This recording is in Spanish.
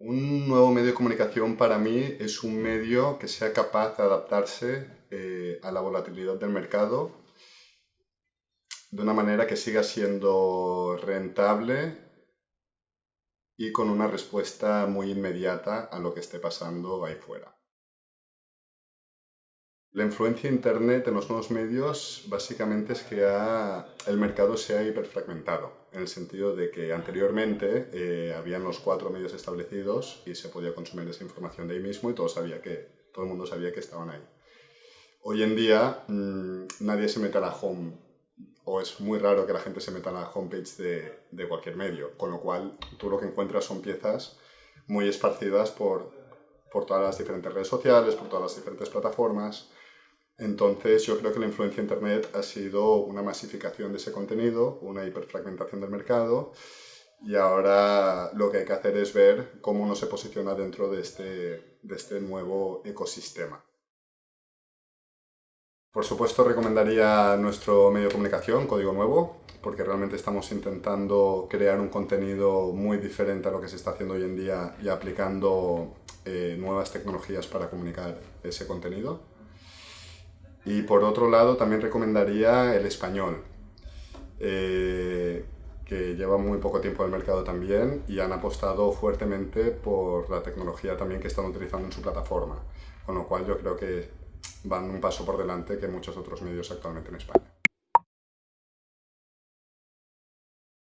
Un nuevo medio de comunicación para mí es un medio que sea capaz de adaptarse eh, a la volatilidad del mercado de una manera que siga siendo rentable y con una respuesta muy inmediata a lo que esté pasando ahí fuera. La influencia de Internet en los nuevos medios básicamente es que el mercado se ha hiperfragmentado, en el sentido de que anteriormente eh, habían los cuatro medios establecidos y se podía consumir esa información de ahí mismo y todo, sabía que, todo el mundo sabía que estaban ahí. Hoy en día mm, nadie se mete a la home, o es muy raro que la gente se meta a la homepage de, de cualquier medio, con lo cual tú lo que encuentras son piezas muy esparcidas por, por todas las diferentes redes sociales, por todas las diferentes plataformas, entonces yo creo que la influencia Internet ha sido una masificación de ese contenido, una hiperfragmentación del mercado y ahora lo que hay que hacer es ver cómo uno se posiciona dentro de este, de este nuevo ecosistema. Por supuesto recomendaría nuestro medio de comunicación, Código Nuevo, porque realmente estamos intentando crear un contenido muy diferente a lo que se está haciendo hoy en día y aplicando eh, nuevas tecnologías para comunicar ese contenido. Y por otro lado también recomendaría el español, eh, que lleva muy poco tiempo en el mercado también y han apostado fuertemente por la tecnología también que están utilizando en su plataforma, con lo cual yo creo que van un paso por delante que muchos otros medios actualmente en España.